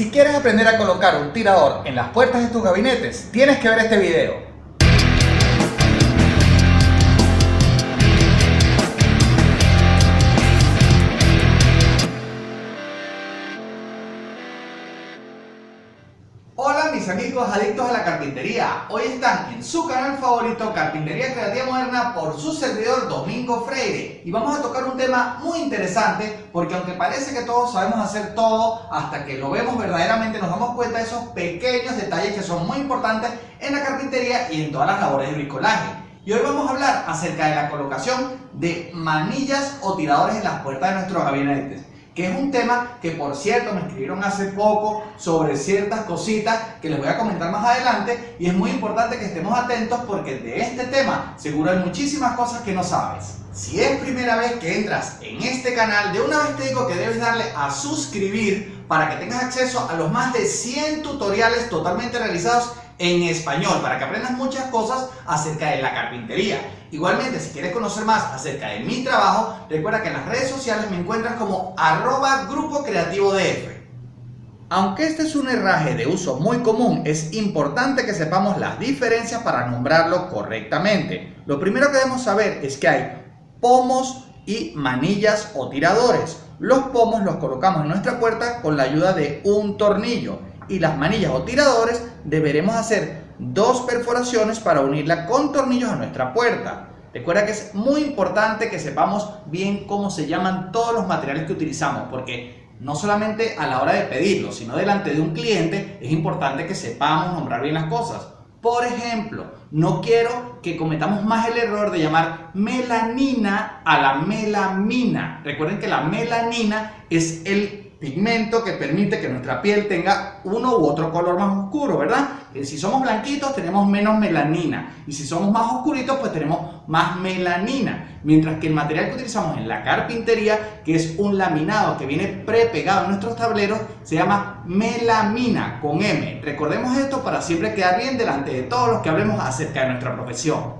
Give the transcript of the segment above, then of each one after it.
Si quieres aprender a colocar un tirador en las puertas de tus gabinetes, tienes que ver este video. Hoy están en su canal favorito Carpintería Creativa Moderna por su servidor Domingo Freire. Y vamos a tocar un tema muy interesante porque aunque parece que todos sabemos hacer todo hasta que lo vemos verdaderamente nos damos cuenta de esos pequeños detalles que son muy importantes en la carpintería y en todas las labores de bricolaje. Y hoy vamos a hablar acerca de la colocación de manillas o tiradores en las puertas de nuestros gabinetes que es un tema que por cierto me escribieron hace poco sobre ciertas cositas que les voy a comentar más adelante y es muy importante que estemos atentos porque de este tema seguro hay muchísimas cosas que no sabes. Si es primera vez que entras en este canal, de una vez te digo que debes darle a suscribir para que tengas acceso a los más de 100 tutoriales totalmente realizados en español para que aprendas muchas cosas acerca de la carpintería. Igualmente, si quieres conocer más acerca de mi trabajo, recuerda que en las redes sociales me encuentras como arroba grupo creativo DF. Aunque este es un herraje de uso muy común, es importante que sepamos las diferencias para nombrarlo correctamente. Lo primero que debemos saber es que hay pomos y manillas o tiradores. Los pomos los colocamos en nuestra puerta con la ayuda de un tornillo y las manillas o tiradores deberemos hacer dos perforaciones para unirla con tornillos a nuestra puerta. Recuerda que es muy importante que sepamos bien cómo se llaman todos los materiales que utilizamos, porque no solamente a la hora de pedirlo, sino delante de un cliente es importante que sepamos nombrar bien las cosas. Por ejemplo, no quiero que cometamos más el error de llamar melanina a la melamina. Recuerden que la melanina es el pigmento que permite que nuestra piel tenga uno u otro color más oscuro, ¿verdad? Eh, si somos blanquitos tenemos menos melanina y si somos más oscuritos pues tenemos más melanina. Mientras que el material que utilizamos en la carpintería, que es un laminado que viene prepegado en nuestros tableros, se llama melamina con M. Recordemos esto para siempre quedar bien delante de todos los que hablemos acerca de nuestra profesión.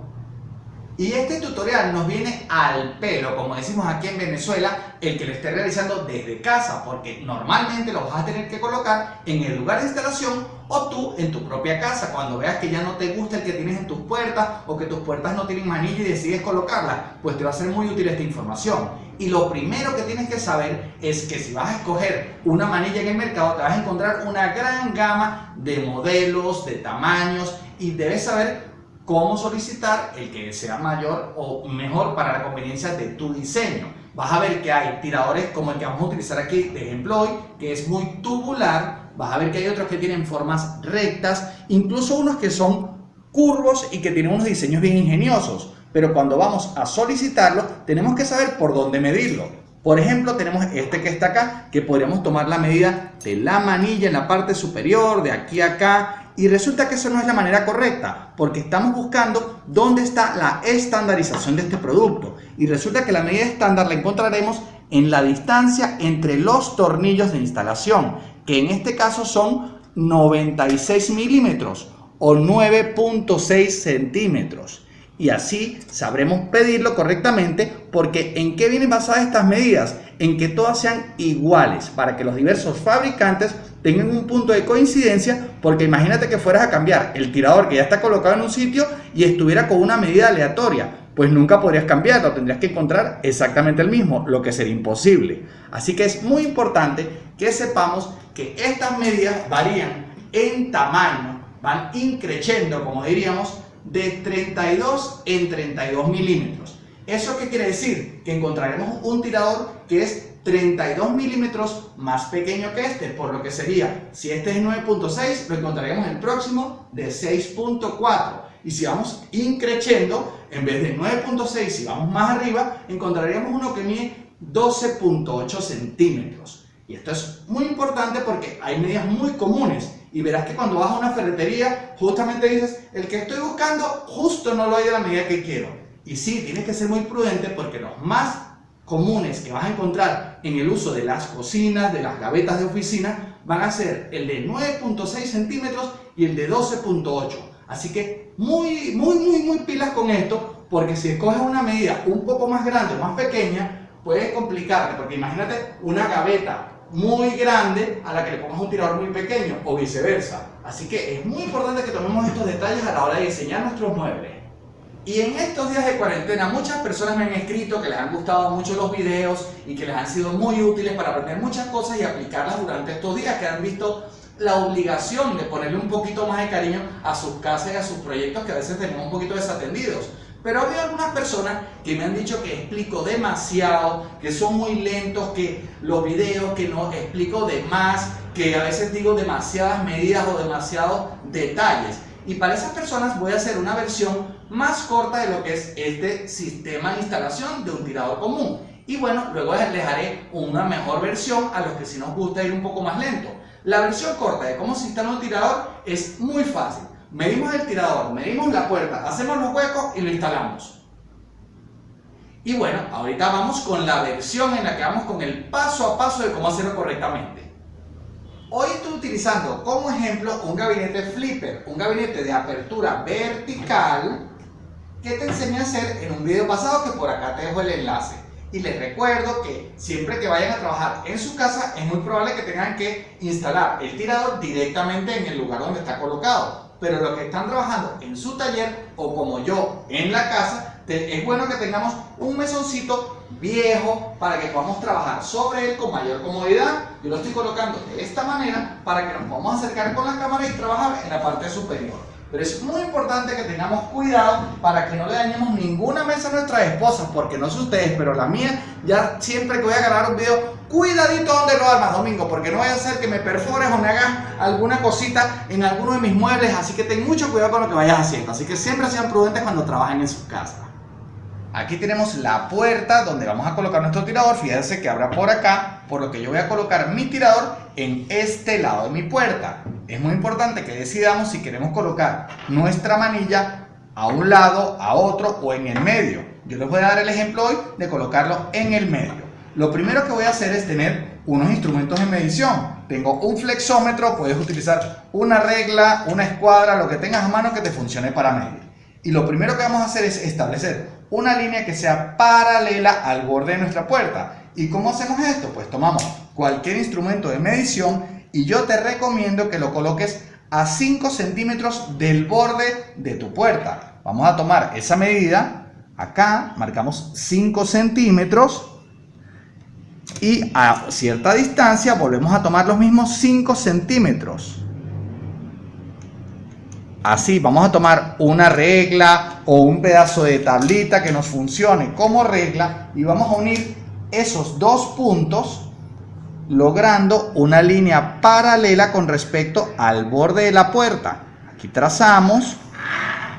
Y este tutorial nos viene al pelo, como decimos aquí en Venezuela, el que lo esté realizando desde casa, porque normalmente lo vas a tener que colocar en el lugar de instalación o tú en tu propia casa, cuando veas que ya no te gusta el que tienes en tus puertas o que tus puertas no tienen manilla y decides colocarla, pues te va a ser muy útil esta información. Y lo primero que tienes que saber es que si vas a escoger una manilla en el mercado, te vas a encontrar una gran gama de modelos, de tamaños y debes saber cómo solicitar el que sea mayor o mejor para la conveniencia de tu diseño. Vas a ver que hay tiradores como el que vamos a utilizar aquí de ejemplo hoy, que es muy tubular. Vas a ver que hay otros que tienen formas rectas, incluso unos que son curvos y que tienen unos diseños bien ingeniosos. Pero cuando vamos a solicitarlo, tenemos que saber por dónde medirlo. Por ejemplo, tenemos este que está acá, que podríamos tomar la medida de la manilla en la parte superior, de aquí a acá, y resulta que eso no es la manera correcta, porque estamos buscando dónde está la estandarización de este producto. Y resulta que la medida estándar la encontraremos en la distancia entre los tornillos de instalación, que en este caso son 96 milímetros o 9.6 centímetros. Y así sabremos pedirlo correctamente porque ¿en qué vienen basadas estas medidas? En que todas sean iguales para que los diversos fabricantes tengan un punto de coincidencia, porque imagínate que fueras a cambiar el tirador que ya está colocado en un sitio y estuviera con una medida aleatoria, pues nunca podrías cambiarlo, tendrías que encontrar exactamente el mismo, lo que sería imposible. Así que es muy importante que sepamos que estas medidas varían en tamaño, van increciendo, como diríamos, de 32 en 32 milímetros. ¿Eso qué quiere decir? Que encontraremos un tirador que es 32 milímetros más pequeño que este, por lo que sería, si este es 9.6, lo encontraremos el próximo de 6.4. Y si vamos increciendo, en vez de 9.6, si vamos más arriba, encontraríamos uno que mide 12.8 centímetros. Y esto es muy importante porque hay medidas muy comunes. Y verás que cuando vas a una ferretería, justamente dices, el que estoy buscando, justo no lo hay de la medida que quiero. Y sí, tienes que ser muy prudente porque los más comunes que vas a encontrar en el uso de las cocinas, de las gavetas de oficina, van a ser el de 9.6 centímetros y el de 12.8. Así que muy, muy, muy, muy pilas con esto, porque si escoges una medida un poco más grande o más pequeña, puede complicarte, porque imagínate una gaveta muy grande a la que le pongas un tirador muy pequeño o viceversa. Así que es muy importante que tomemos estos detalles a la hora de diseñar nuestros muebles. Y en estos días de cuarentena muchas personas me han escrito que les han gustado mucho los videos y que les han sido muy útiles para aprender muchas cosas y aplicarlas durante estos días, que han visto la obligación de ponerle un poquito más de cariño a sus casas y a sus proyectos que a veces tenemos un poquito desatendidos. Pero ha algunas personas que me han dicho que explico demasiado, que son muy lentos, que los videos que no explico de más, que a veces digo demasiadas medidas o demasiados detalles. Y para esas personas voy a hacer una versión más corta de lo que es este sistema de instalación de un tirador común. Y bueno, luego les haré una mejor versión a los que si nos gusta ir un poco más lento. La versión corta de cómo se instala un tirador es muy fácil. Medimos el tirador, medimos la puerta, hacemos los huecos y lo instalamos. Y bueno, ahorita vamos con la versión en la que vamos con el paso a paso de cómo hacerlo correctamente. Hoy estoy utilizando como ejemplo un gabinete flipper, un gabinete de apertura vertical que te enseñé a hacer en un video pasado que por acá te dejo el enlace. Y les recuerdo que siempre que vayan a trabajar en su casa es muy probable que tengan que instalar el tirador directamente en el lugar donde está colocado. Pero los que están trabajando en su taller o como yo en la casa, es bueno que tengamos un mesoncito viejo para que podamos trabajar sobre él con mayor comodidad. Yo lo estoy colocando de esta manera para que nos podamos acercar con la cámara y trabajar en la parte superior. Pero es muy importante que tengamos cuidado para que no le dañemos ninguna mesa a nuestras esposas, porque no sé ustedes, pero la mía, ya siempre que voy a grabar un video, cuidadito donde lo armas, Domingo, porque no vaya a ser que me perfores o me hagas alguna cosita en alguno de mis muebles, así que ten mucho cuidado con lo que vayas haciendo. Así que siempre sean prudentes cuando trabajen en sus casas. Aquí tenemos la puerta donde vamos a colocar nuestro tirador. Fíjense que habrá por acá, por lo que yo voy a colocar mi tirador en este lado de mi puerta. Es muy importante que decidamos si queremos colocar nuestra manilla a un lado, a otro o en el medio. Yo les voy a dar el ejemplo hoy de colocarlo en el medio. Lo primero que voy a hacer es tener unos instrumentos de medición. Tengo un flexómetro, puedes utilizar una regla, una escuadra, lo que tengas a mano que te funcione para medir. Y lo primero que vamos a hacer es establecer una línea que sea paralela al borde de nuestra puerta. ¿Y cómo hacemos esto? Pues tomamos cualquier instrumento de medición y yo te recomiendo que lo coloques a 5 centímetros del borde de tu puerta. Vamos a tomar esa medida, acá marcamos 5 centímetros y a cierta distancia volvemos a tomar los mismos 5 centímetros. Así, vamos a tomar una regla o un pedazo de tablita que nos funcione como regla y vamos a unir esos dos puntos logrando una línea paralela con respecto al borde de la puerta. Aquí trazamos.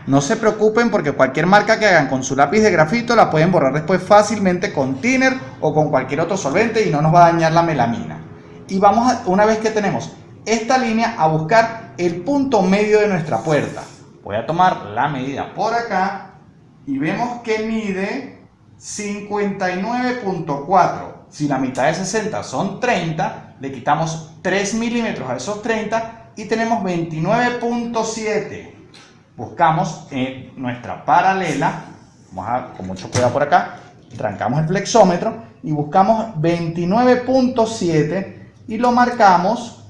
No se preocupen porque cualquier marca que hagan con su lápiz de grafito la pueden borrar después fácilmente con thinner o con cualquier otro solvente y no nos va a dañar la melamina. Y vamos, una vez que tenemos esta línea, a buscar el punto medio de nuestra puerta. Voy a tomar la medida por acá y vemos que mide 59.4. Si la mitad de 60 son 30, le quitamos 3 milímetros a esos 30 y tenemos 29.7. Buscamos en nuestra paralela, vamos a, con mucho cuidado por acá, trancamos el flexómetro y buscamos 29.7 y lo marcamos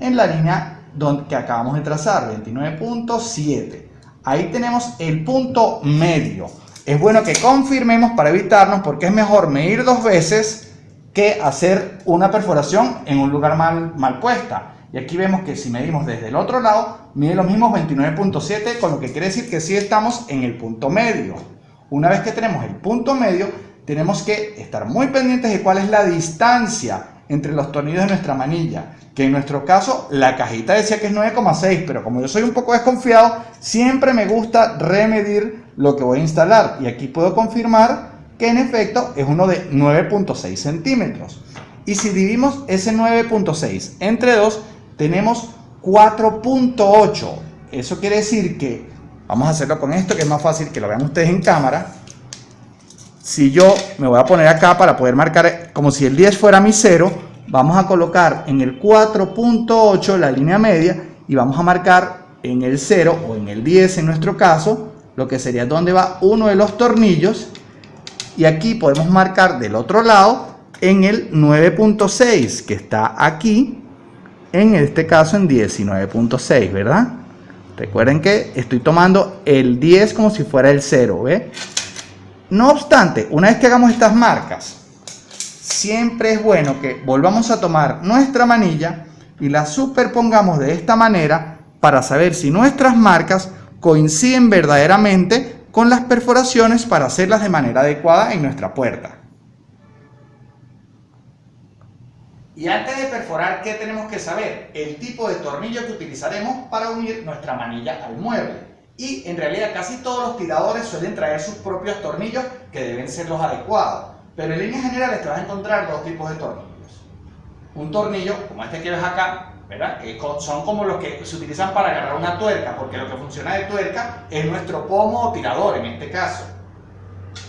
en la línea que acabamos de trazar, 29.7. Ahí tenemos el punto medio. Es bueno que confirmemos para evitarnos porque es mejor medir dos veces que hacer una perforación en un lugar mal, mal puesta. Y aquí vemos que si medimos desde el otro lado, mide los mismos 29.7, con lo que quiere decir que sí estamos en el punto medio. Una vez que tenemos el punto medio, tenemos que estar muy pendientes de cuál es la distancia entre los tornillos de nuestra manilla que en nuestro caso la cajita decía que es 9,6, pero como yo soy un poco desconfiado, siempre me gusta remedir lo que voy a instalar. Y aquí puedo confirmar que en efecto es uno de 9.6 centímetros. Y si dividimos ese 9.6 entre 2, tenemos 4.8. Eso quiere decir que, vamos a hacerlo con esto que es más fácil que lo vean ustedes en cámara. Si yo me voy a poner acá para poder marcar como si el 10 fuera mi 0, vamos a colocar en el 4.8 la línea media y vamos a marcar en el 0 o en el 10 en nuestro caso, lo que sería donde va uno de los tornillos y aquí podemos marcar del otro lado en el 9.6 que está aquí, en este caso en 19.6, ¿verdad? Recuerden que estoy tomando el 10 como si fuera el 0, ¿ve? No obstante, una vez que hagamos estas marcas, siempre es bueno que volvamos a tomar nuestra manilla y la superpongamos de esta manera para saber si nuestras marcas coinciden verdaderamente con las perforaciones para hacerlas de manera adecuada en nuestra puerta. Y antes de perforar, ¿qué tenemos que saber? El tipo de tornillo que utilizaremos para unir nuestra manilla al mueble. Y en realidad casi todos los tiradores suelen traer sus propios tornillos que deben ser los adecuados. Pero en líneas generales te vas a encontrar dos tipos de tornillos. Un tornillo, como este que ves acá, ¿verdad? Que son como los que se utilizan para agarrar una tuerca, porque lo que funciona de tuerca es nuestro pomo o tirador en este caso.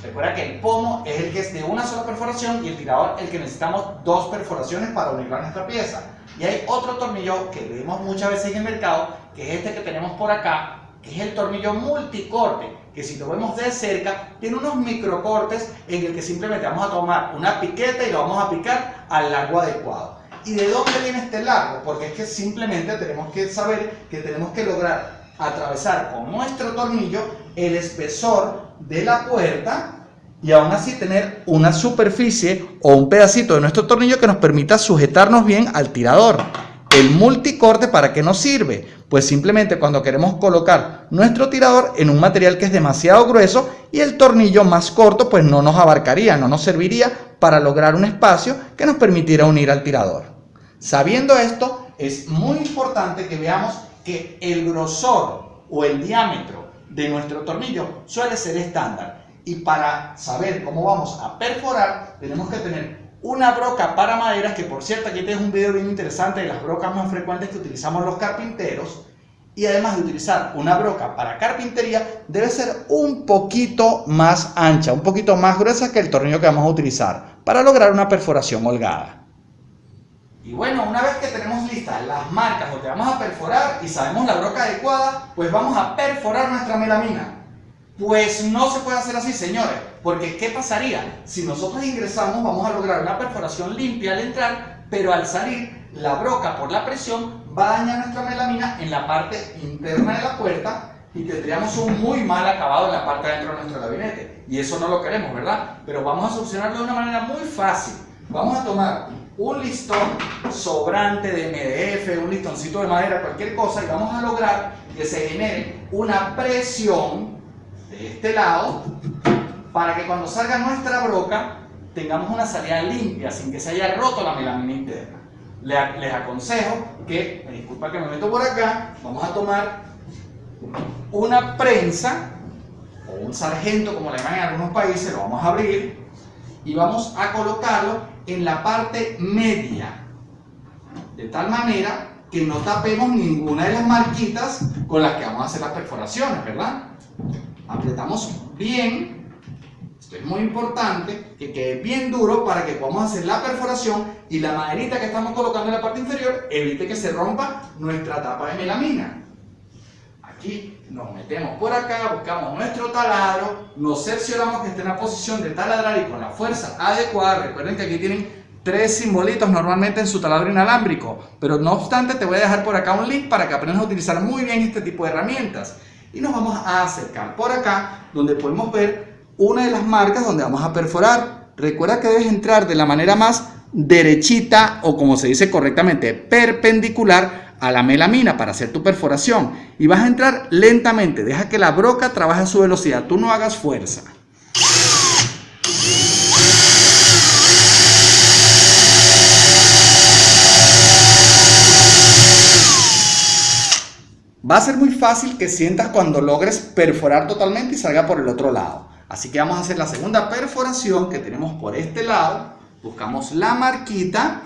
Recuerda que el pomo es el que es de una sola perforación y el tirador el que necesitamos dos perforaciones para unirlo a nuestra pieza. Y hay otro tornillo que vemos muchas veces en el mercado, que es este que tenemos por acá, es el tornillo multicorte, que si lo vemos de cerca, tiene unos microcortes en el que simplemente vamos a tomar una piqueta y lo vamos a picar al largo adecuado. ¿Y de dónde viene este largo? Porque es que simplemente tenemos que saber que tenemos que lograr atravesar con nuestro tornillo el espesor de la puerta y aún así tener una superficie o un pedacito de nuestro tornillo que nos permita sujetarnos bien al tirador. El multicorte para qué nos sirve? Pues simplemente cuando queremos colocar nuestro tirador en un material que es demasiado grueso y el tornillo más corto pues no nos abarcaría, no nos serviría para lograr un espacio que nos permitiera unir al tirador. Sabiendo esto, es muy importante que veamos que el grosor o el diámetro de nuestro tornillo suele ser estándar. Y para saber cómo vamos a perforar, tenemos que tener una broca para maderas, que por cierto aquí tienes un video bien interesante de las brocas más frecuentes que utilizamos los carpinteros. Y además de utilizar una broca para carpintería, debe ser un poquito más ancha, un poquito más gruesa que el tornillo que vamos a utilizar para lograr una perforación holgada. Y bueno, una vez que tenemos listas las marcas donde vamos a perforar y sabemos la broca adecuada, pues vamos a perforar nuestra melamina. Pues no se puede hacer así, señores, porque ¿qué pasaría? Si nosotros ingresamos, vamos a lograr una perforación limpia al entrar, pero al salir, la broca por la presión va a dañar nuestra melamina en la parte interna de la puerta y tendríamos un muy mal acabado en la parte de dentro de nuestro gabinete. Y eso no lo queremos, ¿verdad? Pero vamos a solucionarlo de una manera muy fácil. Vamos a tomar un listón sobrante de MDF, un listoncito de madera, cualquier cosa, y vamos a lograr que se genere una presión este lado para que cuando salga nuestra broca tengamos una salida limpia, sin que se haya roto la melamina interna. Les aconsejo que, me disculpa que me meto por acá, vamos a tomar una prensa o un sargento, como le llaman en algunos países, lo vamos a abrir y vamos a colocarlo en la parte media, de tal manera que no tapemos ninguna de las marquitas con las que vamos a hacer las perforaciones, ¿verdad? Apretamos bien, esto es muy importante, que quede bien duro para que podamos hacer la perforación y la maderita que estamos colocando en la parte inferior evite que se rompa nuestra tapa de melamina. Aquí nos metemos por acá, buscamos nuestro taladro, nos cercioramos que esté en la posición de taladrar y con la fuerza adecuada. Recuerden que aquí tienen tres simbolitos normalmente en su taladro inalámbrico, pero no obstante te voy a dejar por acá un link para que aprendas a utilizar muy bien este tipo de herramientas. Y nos vamos a acercar por acá, donde podemos ver una de las marcas donde vamos a perforar. Recuerda que debes entrar de la manera más derechita o como se dice correctamente, perpendicular a la melamina para hacer tu perforación y vas a entrar lentamente, deja que la broca trabaje a su velocidad, tú no hagas fuerza. Va a ser muy fácil que sientas cuando logres perforar totalmente y salga por el otro lado. Así que vamos a hacer la segunda perforación que tenemos por este lado. Buscamos la marquita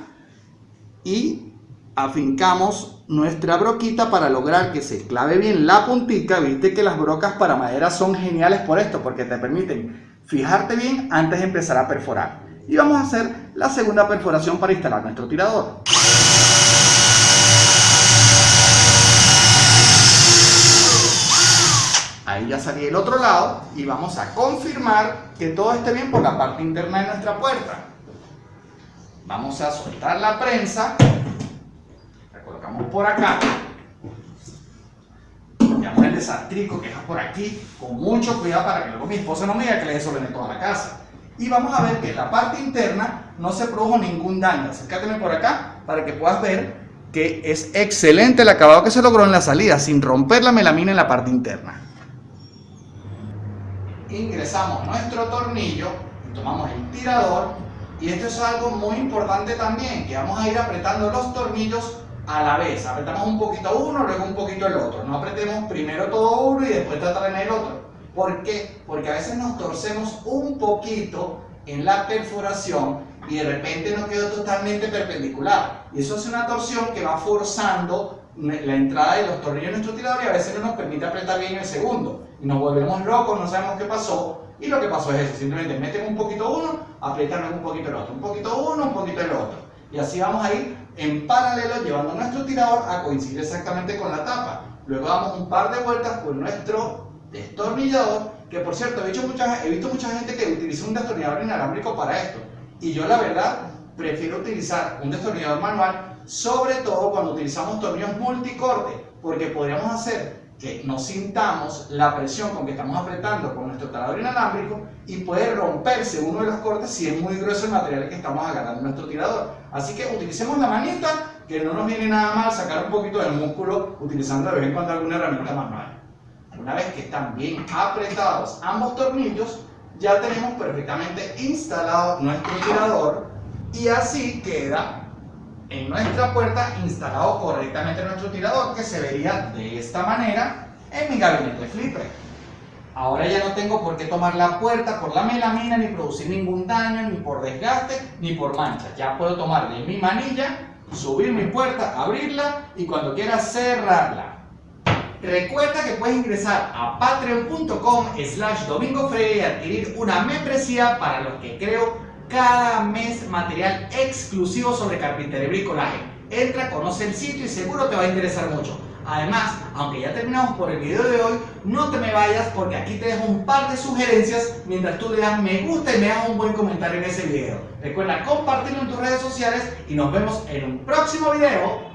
y afincamos nuestra broquita para lograr que se clave bien la puntita. Viste que las brocas para madera son geniales por esto, porque te permiten fijarte bien antes de empezar a perforar. Y vamos a hacer la segunda perforación para instalar nuestro tirador. Ahí ya salí del otro lado y vamos a confirmar que todo esté bien por la parte interna de nuestra puerta. Vamos a soltar la prensa. La colocamos por acá. Llamamos el desastrico que es por aquí, con mucho cuidado para que luego mi esposa no me diga que le desordené toda la casa. Y vamos a ver que en la parte interna no se produjo ningún daño. Acércateme por acá para que puedas ver que es excelente el acabado que se logró en la salida, sin romper la melamina en la parte interna. Ingresamos nuestro tornillo, tomamos el tirador y esto es algo muy importante también, que vamos a ir apretando los tornillos a la vez. Apretamos un poquito uno, luego un poquito el otro. No apretemos primero todo uno y después tratar en el otro. ¿Por qué? Porque a veces nos torcemos un poquito en la perforación y de repente nos quedó totalmente perpendicular. Y eso hace una torsión que va forzando la entrada de los tornillos en nuestro tirador y a veces no nos permite apretar bien el segundo. Y nos volvemos locos, no sabemos qué pasó. Y lo que pasó es eso, simplemente meten un poquito uno, apretan un poquito el otro, un poquito uno, un poquito el otro. Y así vamos a ir en paralelo llevando nuestro tirador a coincidir exactamente con la tapa. Luego damos un par de vueltas con nuestro destornillador, que por cierto he visto mucha, he visto mucha gente que utiliza un destornillador inalámbrico para esto. Y yo la verdad prefiero utilizar un destornillador manual, sobre todo cuando utilizamos tornillos multicorte, porque podríamos hacer que no sintamos la presión con que estamos apretando con nuestro taladro inalámbrico y puede romperse uno de los cortes si es muy grueso el material que estamos agarrando nuestro tirador. Así que utilicemos la manita, que no nos viene nada mal sacar un poquito del músculo utilizando de vez en cuando alguna herramienta manual. Una vez que están bien apretados ambos tornillos, ya tenemos perfectamente instalado nuestro tirador y así queda en nuestra puerta instalado correctamente nuestro tirador que se vería de esta manera en mi gabinete flipper. Ahora ya no tengo por qué tomar la puerta por la melamina, ni producir ningún daño, ni por desgaste, ni por mancha. Ya puedo tomar de mi manilla, subir mi puerta, abrirla y cuando quiera cerrarla. Recuerda que puedes ingresar a patreon.com slash domingo y adquirir una membresía para los que creo cada mes material exclusivo sobre carpintería y bricolaje. Entra, conoce el sitio y seguro te va a interesar mucho. Además, aunque ya terminamos por el video de hoy, no te me vayas porque aquí te dejo un par de sugerencias mientras tú le das me gusta y me das un buen comentario en ese video. Recuerda compartirlo en tus redes sociales y nos vemos en un próximo video.